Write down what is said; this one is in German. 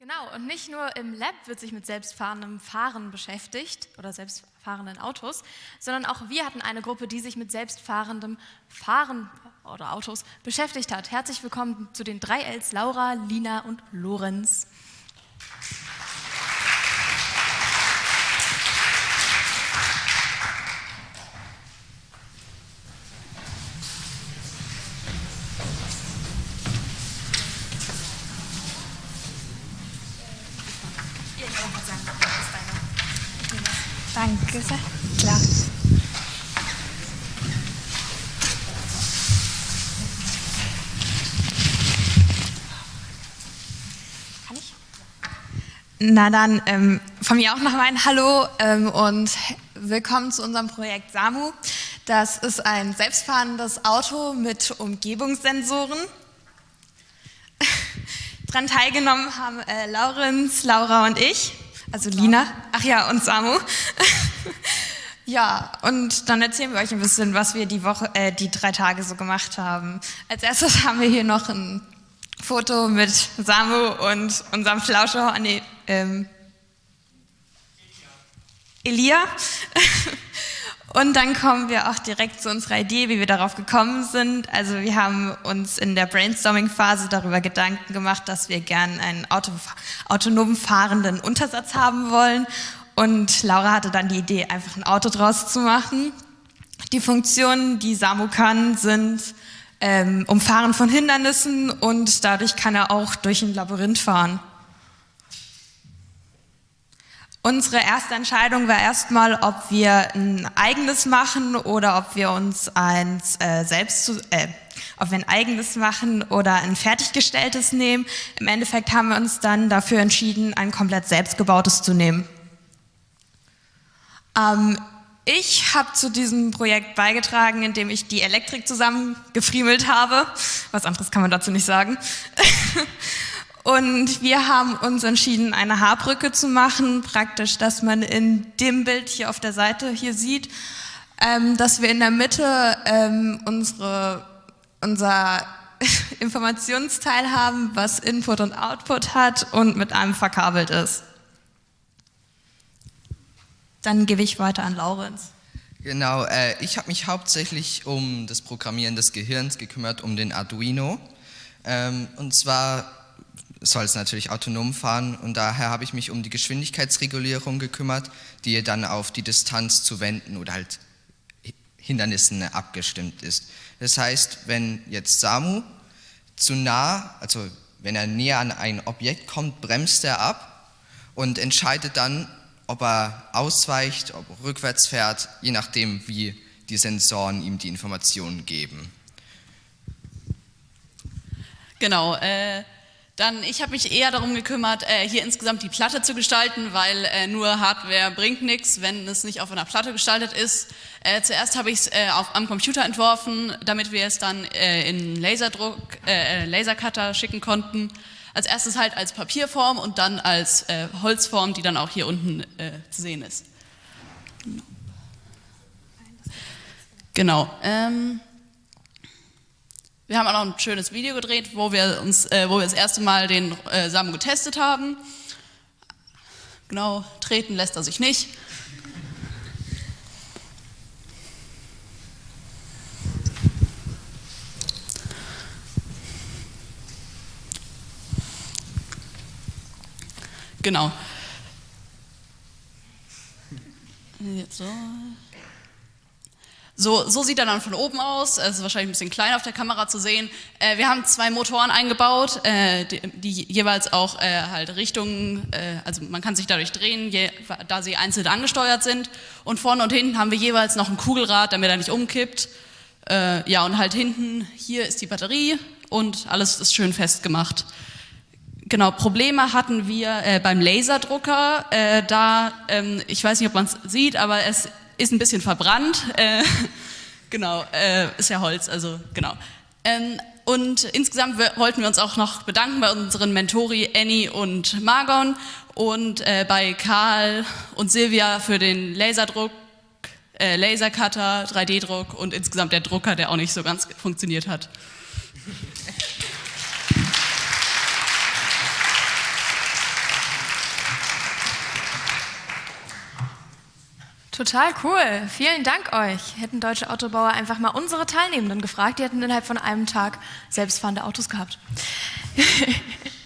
Genau, und nicht nur im Lab wird sich mit selbstfahrendem Fahren beschäftigt oder selbstfahrenden Autos, sondern auch wir hatten eine Gruppe, die sich mit selbstfahrendem Fahren oder Autos beschäftigt hat. Herzlich willkommen zu den drei Ls Laura, Lina und Lorenz. Danke sehr. Klar. Kann ich? Na dann ähm, von mir auch nochmal ein Hallo ähm, und willkommen zu unserem Projekt SAMU. Das ist ein selbstfahrendes Auto mit Umgebungssensoren. Daran teilgenommen haben äh, Laurenz, Laura und ich also Lina, ach ja, und Samu. ja, und dann erzählen wir euch ein bisschen, was wir die Woche, äh, die drei Tage so gemacht haben. Als erstes haben wir hier noch ein Foto mit Samu und unserem Flauscher, nee, ähm, Elia. Und dann kommen wir auch direkt zu unserer Idee, wie wir darauf gekommen sind. Also wir haben uns in der Brainstorming-Phase darüber Gedanken gemacht, dass wir gern einen Auto, autonom fahrenden Untersatz haben wollen. Und Laura hatte dann die Idee, einfach ein Auto draus zu machen. Die Funktionen, die Samu kann, sind ähm, Umfahren von Hindernissen und dadurch kann er auch durch ein Labyrinth fahren. Unsere erste Entscheidung war erstmal, ob wir ein eigenes machen oder ob wir uns eins äh, selbst zu, äh, ob wir ein eigenes machen oder ein fertiggestelltes nehmen. Im Endeffekt haben wir uns dann dafür entschieden, ein komplett selbstgebautes zu nehmen. Ähm, ich habe zu diesem Projekt beigetragen, indem ich die Elektrik zusammengefriemelt habe. Was anderes kann man dazu nicht sagen. Und wir haben uns entschieden, eine Haarbrücke zu machen, praktisch, dass man in dem Bild hier auf der Seite hier sieht, ähm, dass wir in der Mitte ähm, unsere, unser Informationsteil haben, was Input und Output hat und mit einem verkabelt ist. Dann gebe ich weiter an Laurenz. Genau, äh, ich habe mich hauptsächlich um das Programmieren des Gehirns gekümmert, um den Arduino. Ähm, und zwar soll es natürlich autonom fahren und daher habe ich mich um die Geschwindigkeitsregulierung gekümmert, die dann auf die Distanz zu Wänden oder halt Hindernissen abgestimmt ist. Das heißt, wenn jetzt Samu zu nah, also wenn er näher an ein Objekt kommt, bremst er ab und entscheidet dann, ob er ausweicht, ob er rückwärts fährt, je nachdem, wie die Sensoren ihm die Informationen geben. Genau, äh, dann, ich habe mich eher darum gekümmert, äh, hier insgesamt die Platte zu gestalten, weil äh, nur Hardware bringt nichts, wenn es nicht auf einer Platte gestaltet ist. Äh, zuerst habe ich es äh, am Computer entworfen, damit wir es dann äh, in Laserdruck, äh, Lasercutter schicken konnten. Als erstes halt als Papierform und dann als Holzform, die dann auch hier unten zu sehen ist. Genau. Ähm, wir haben auch noch ein schönes Video gedreht, wo wir, uns, äh, wo wir das erste Mal den äh, Samen getestet haben. Genau, treten lässt er sich nicht. Genau. Jetzt so. So, so sieht er dann von oben aus, es ist wahrscheinlich ein bisschen klein auf der Kamera zu sehen. Äh, wir haben zwei Motoren eingebaut, äh, die, die, jeweils auch äh, halt Richtungen, äh, also man kann sich dadurch drehen, je, da sie einzeln angesteuert sind. Und vorne und hinten haben wir jeweils noch ein Kugelrad, damit er nicht umkippt. Äh, ja, und halt hinten, hier ist die Batterie und alles ist schön festgemacht. Genau, Probleme hatten wir äh, beim Laserdrucker, da, ähm, ich weiß nicht, ob man es sieht, aber es ist ein bisschen verbrannt. Äh, genau, äh, ist ja Holz, also genau. Ähm, und insgesamt wollten wir uns auch noch bedanken bei unseren Mentori Annie und Margon und äh, bei Karl und Silvia für den Laserdruck, äh, Lasercutter, 3D-Druck und insgesamt der Drucker, der auch nicht so ganz funktioniert hat. Total cool. Vielen Dank euch. Hätten deutsche Autobauer einfach mal unsere Teilnehmenden gefragt, die hätten innerhalb von einem Tag selbstfahrende Autos gehabt.